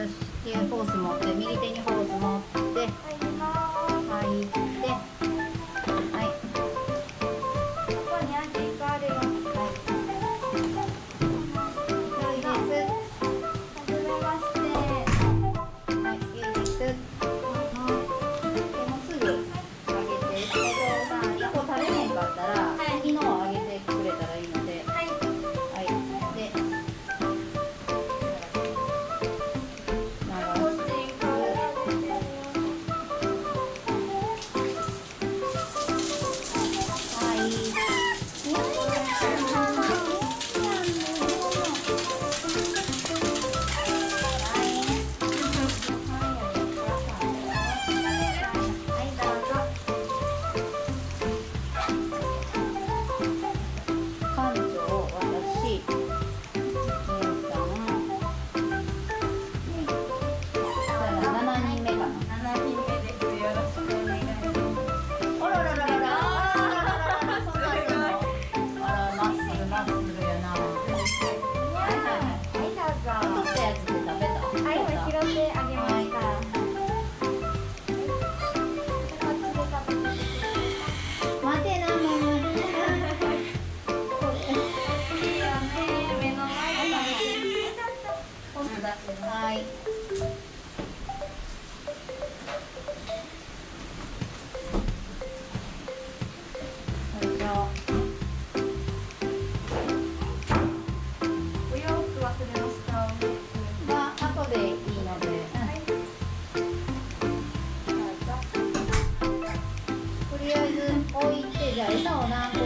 よし。でホース持って右手にホース持って、はい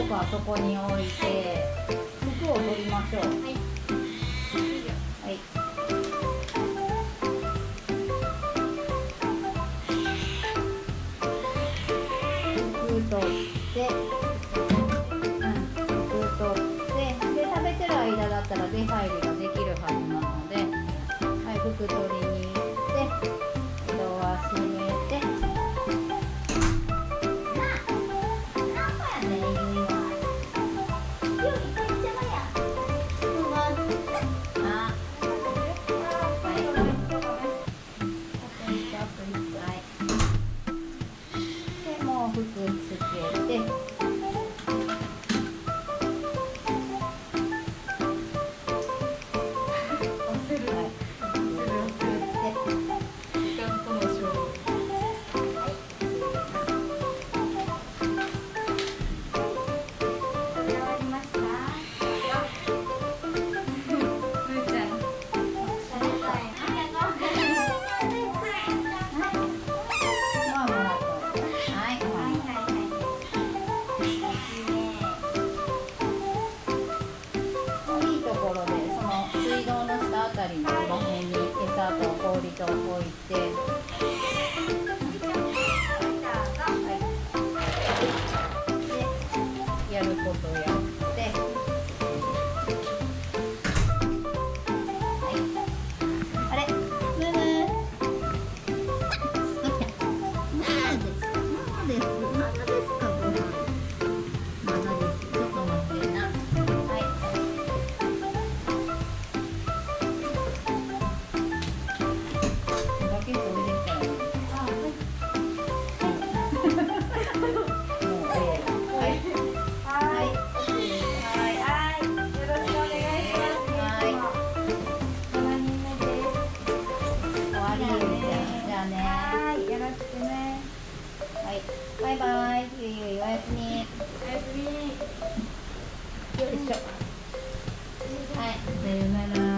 服はそこに置いて、服を取りましょう。はい。服取。あたりのこの辺に餌と氷と置いて。バイバイ。ゆいゆい、おやすみ。おやすみ。よいしょ。はい、さようなら。